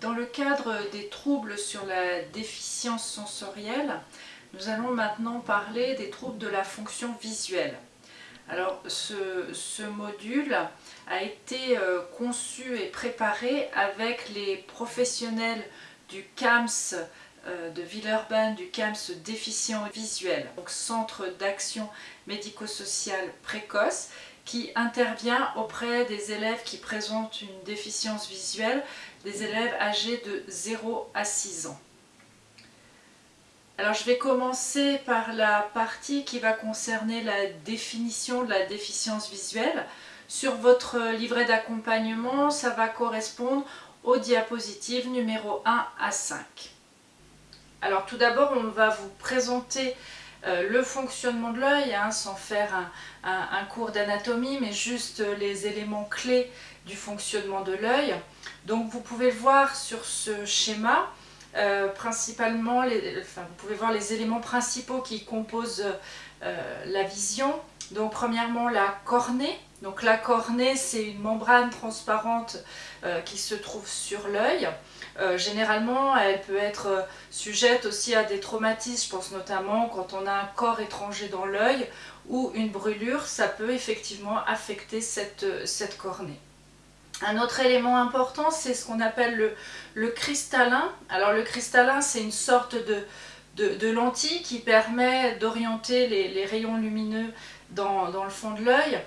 Dans le cadre des troubles sur la déficience sensorielle, nous allons maintenant parler des troubles de la fonction visuelle. Alors ce, module a été euh, conçu et préparé avec les professionnels du CAMS euh, de Villeurbanne, du CAMS déficient visuel, donc Centre d'action médico-sociale précoce, qui intervient auprès des élèves qui présentent une déficience visuelle, des élèves âgés de 0 à 6 ans. Alors je vais commencer par la partie qui va concerner la définition de la déficience visuelle. Sur votre livret d'accompagnement, ça va correspondre aux diapositives numéro 1 à 5. Alors tout d'abord, on va vous présenter euh, le fonctionnement de l'œil, hein, sans faire un, cours d'anatomie, mais juste les éléments clés du fonctionnement de l'œil. Donc vous pouvez voir sur ce schéma, euh, principalement, vous pouvez voir les éléments principaux qui composent euh, la vision. Donc premièrement la cornée. Donc la cornée c'est une membrane transparente qui se trouve sur l'œil. Euh, généralement, elle peut être euh, sujette aussi à des traumatismes, je pense notamment quand on a un corps étranger dans l'œil ou une brûlure, ça peut effectivement affecter cette, euh, cornée. Un autre élément important, c'est ce qu'on appelle le, cristallin. Alors le cristallin, c'est une sorte de, lentille qui permet d'orienter les, rayons lumineux dans, le fond de l'œil.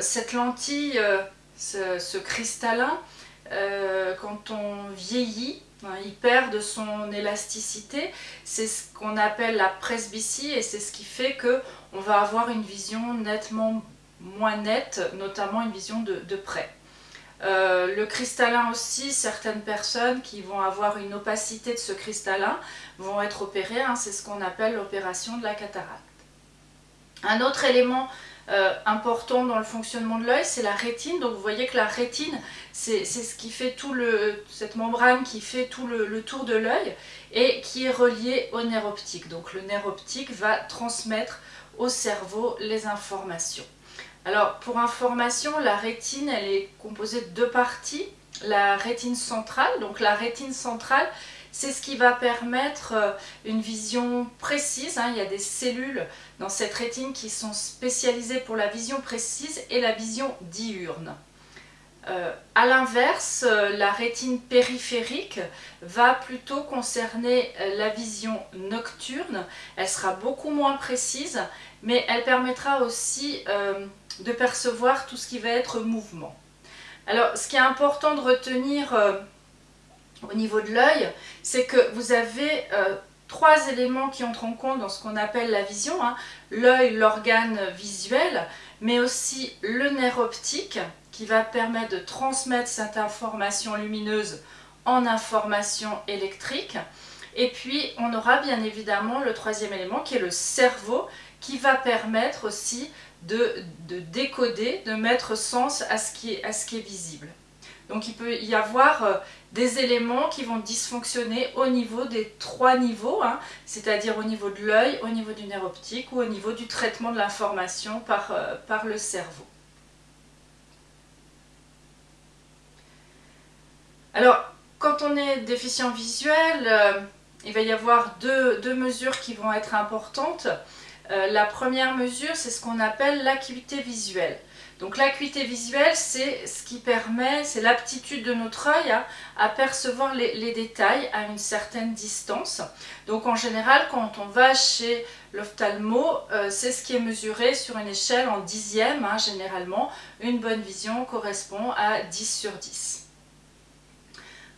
cette lentille, ce cristallin, euh, quand on vieillit, hein, il perd de son élasticité. C'est ce qu'on appelle la presbytie et c'est ce qui fait qu'on va avoir une vision nettement moins nette, notamment une vision de, près. Euh, le cristallin aussi, certaines personnes qui vont avoir une opacité de ce cristallin vont être opérées, hein, c'est ce qu'on appelle l'opération de la cataracte. Un autre élément euh, important dans le fonctionnement de l'œil, c'est la rétine. Donc vous voyez que la rétine, c'est ce qui fait tout le, cette membrane qui fait tout le, tour de l'œil et qui est reliée au nerf optique. Donc le nerf optique va transmettre au cerveau les informations. Alors pour information, la rétine, elle est composée de deux parties. La rétine centrale, donc la rétine centrale, c'est ce qui va permettre euh, une vision précise. Hein. Il y a des cellules dans cette rétine qui sont spécialisées pour la vision précise et la vision diurne. Euh, a l'inverse, euh, la rétine périphérique va plutôt concerner la vision nocturne. Elle sera beaucoup moins précise, mais elle permettra aussi de percevoir tout ce qui va être mouvement. Alors, ce qui est important de retenir au niveau de l'œil, c'est que vous avez euh, trois éléments qui entrent en compte dans ce qu'on appelle la vision. Hein. L'œil, l'organe visuel, mais aussi le nerf optique qui va permettre de transmettre cette information lumineuse en information électrique. Et puis on aura bien évidemment le troisième élément qui est le cerveau qui va permettre aussi de, décoder, de mettre sens à ce qui est visible. Donc il peut y avoir euh, des éléments qui vont dysfonctionner au niveau des trois niveaux, hein, c'est-à-dire au niveau de l'œil, au niveau du nerf optique ou au niveau du traitement de l'information par, euh, le cerveau. Alors, quand on est déficient visuel, euh, il va y avoir deux, mesures qui vont être importantes. la première mesure, c'est ce qu'on appelle l'acuité visuelle. Donc l'acuité visuelle, c'est ce qui permet, c'est l'aptitude de notre œil à, percevoir les, détails à une certaine distance. Donc en général, quand on va chez l'ophtalmo, euh, c'est ce qui est mesuré sur une échelle en dixième, hein, généralement. Une bonne vision correspond à 10 sur 10.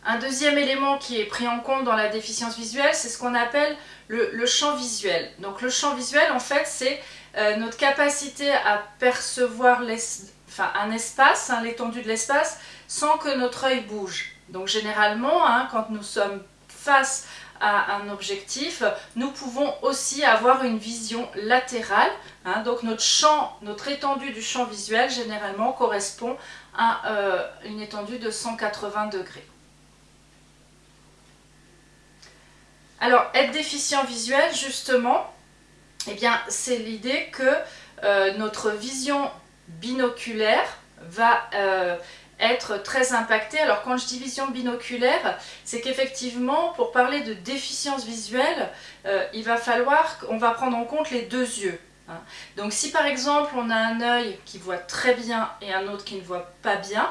Un deuxième élément qui est pris en compte dans la déficience visuelle, c'est ce qu'on appelle le, le champ visuel. Donc le champ visuel, en fait, c'est euh, notre capacité à percevoir un espace, hein, l'étendue de l'espace, sans que notre œil bouge. Donc généralement, hein, quand nous sommes face à un objectif, nous pouvons aussi avoir une vision latérale. Hein. donc notre champ, notre étendue du champ visuel, généralement, correspond à euh, une étendue de 180 degrés. Alors, être déficient visuel, justement, eh bien, c'est l'idée que euh, notre vision binoculaire va euh, être très impacté. Alors quand je dis vision binoculaire, c'est qu'effectivement, pour parler de déficience visuelle, euh, il va falloir qu'on va prendre en compte les deux yeux. Hein. Donc si par exemple on a un œil qui voit très bien et un autre qui ne voit pas bien,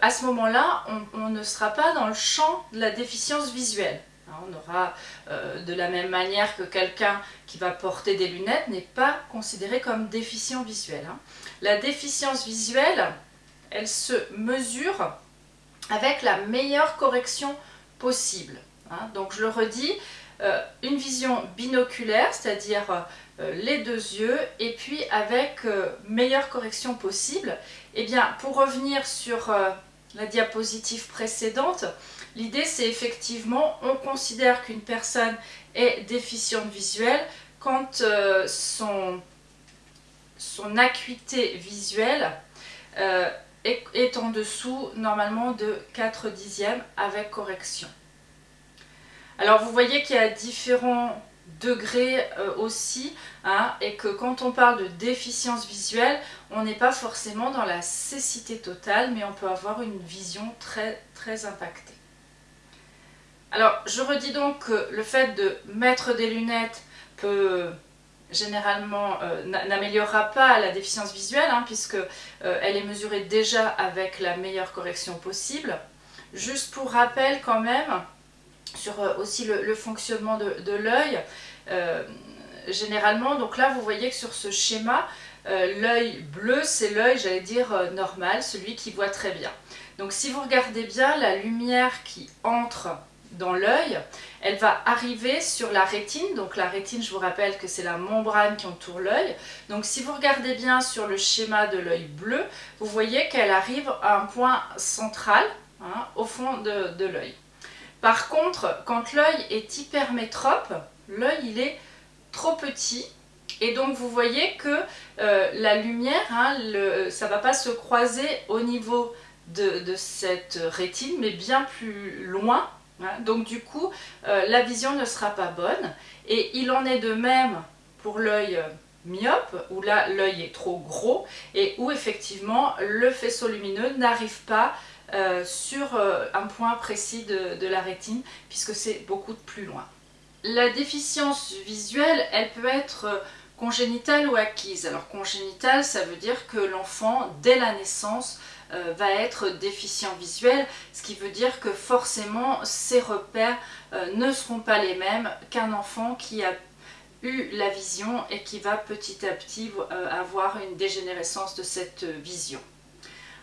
à ce moment-là, on, ne sera pas dans le champ de la déficience visuelle. Hein. on aura euh, de la même manière que quelqu'un qui va porter des lunettes n'est pas considéré comme déficient visuel. Hein. La déficience visuelle, elle se mesure avec la meilleure correction possible. Donc je le redis, euh, une vision binoculaire, c'est-à-dire euh, les deux yeux, et puis avec meilleure correction possible. Et eh bien, pour revenir sur la diapositive précédente, l'idée c'est effectivement, on considère qu'une personne est déficiente visuelle quand son, son acuité visuelle est en dessous normalement de 4 dixièmes avec correction. Alors vous voyez qu'il y a différents degrés euh, aussi hein, et que quand on parle de déficience visuelle, on n'est pas forcément dans la cécité totale mais on peut avoir une vision très très impactée. Alors je redis donc que le fait de mettre des lunettes peut généralement euh, n'améliorera pas la déficience visuelle hein, puisque euh, elle est mesurée déjà avec la meilleure correction possible. Juste pour rappel quand même, sur euh, aussi le, fonctionnement de, l'œil. Euh, généralement, donc là vous voyez que sur ce schéma, euh, l'œil bleu c'est l'œil, j'allais dire, normal, celui qui voit très bien. Donc si vous regardez bien, la lumière qui entre dans l'œil, elle va arriver sur la rétine. Donc la rétine, je vous rappelle que c'est la membrane qui entoure l'œil. Donc si vous regardez bien sur le schéma de l'œil bleu, vous voyez qu'elle arrive à un point central, hein, au fond de, l'œil. Par contre, quand l'œil est hypermétrope, l'œil il est trop petit et donc vous voyez que euh, la lumière, hein, ça ne va pas se croiser au niveau de, cette rétine, mais bien plus loin. Hein. Donc du coup, euh, la vision ne sera pas bonne. Et il en est de même pour l'œil myope, où là l'œil est trop gros, et où effectivement le faisceau lumineux n'arrive pas euh, sur euh, un point précis de, la rétine puisque c'est beaucoup plus loin. La déficience visuelle, elle peut être euh, congénitale ou acquise. Alors congénitale, ça veut dire que l'enfant, dès la naissance, va être déficient visuel, ce qui veut dire que forcément ses repères ne seront pas les mêmes qu'un enfant qui a eu la vision et qui va petit à petit avoir une dégénérescence de cette vision.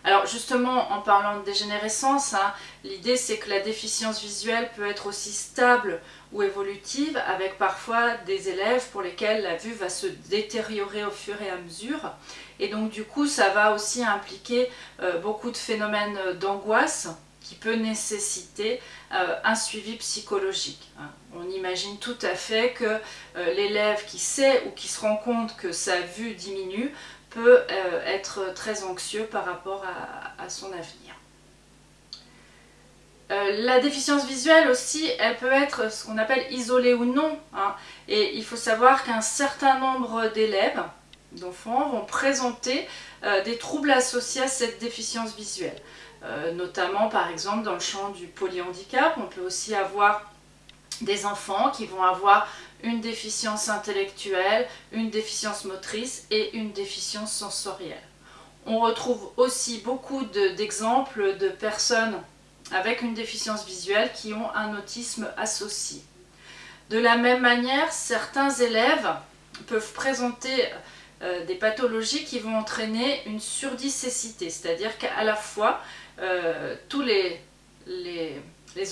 Alors justement, en parlant de dégénérescence, hein, l'idée c'est que la déficience visuelle peut être aussi stable ou évolutive, avec parfois des élèves pour lesquels la vue va se détériorer au fur et à mesure. Et donc du coup, ça va aussi impliquer euh, beaucoup de phénomènes d'angoisse qui peut nécessiter euh, un suivi psychologique. Hein. On imagine tout à fait que euh, l'élève qui sait ou qui se rend compte que sa vue diminue peut euh, être très anxieux par rapport à, son avenir. Euh, la déficience visuelle aussi, elle peut être ce qu'on appelle isolée ou non. Hein. et il faut savoir qu'un certain nombre d'élèves, d'enfants, vont présenter euh, des troubles associés à cette déficience visuelle. notamment par exemple dans le champ du polyhandicap, on peut aussi avoir des enfants qui vont avoir une déficience intellectuelle, une déficience motrice et une déficience sensorielle. On retrouve aussi beaucoup d'exemples de, personnes avec une déficience visuelle qui ont un autisme associé. De la même manière, certains élèves peuvent présenter euh, des pathologies qui vont entraîner une surdicécité, c'est-à-dire qu'à la fois euh, tous les,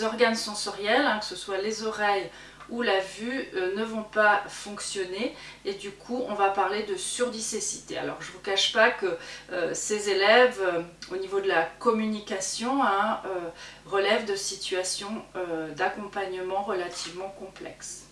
organes sensoriels, hein, que ce soit les oreilles où la vue euh, ne vont pas fonctionner et du coup on va parler de surdicécité. Alors je ne vous cache pas que euh, ces élèves euh, au niveau de la communication hein, relèvent de situations d'accompagnement relativement complexes.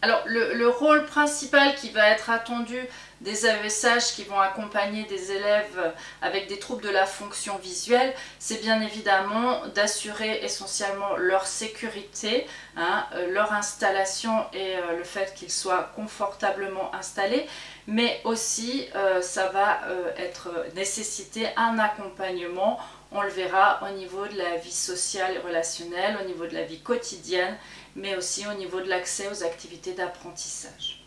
Alors le, rôle principal qui va être attendu des AESH qui vont accompagner des élèves avec des troubles de la fonction visuelle, c'est bien évidemment d'assurer essentiellement leur sécurité, hein, euh, leur installation et euh, le fait qu'ils soient confortablement installés, mais aussi euh, ça va être nécessiter un accompagnement on le verra au niveau de la vie sociale et relationnelle, au niveau de la vie quotidienne, mais aussi au niveau de l'accès aux activités d'apprentissage.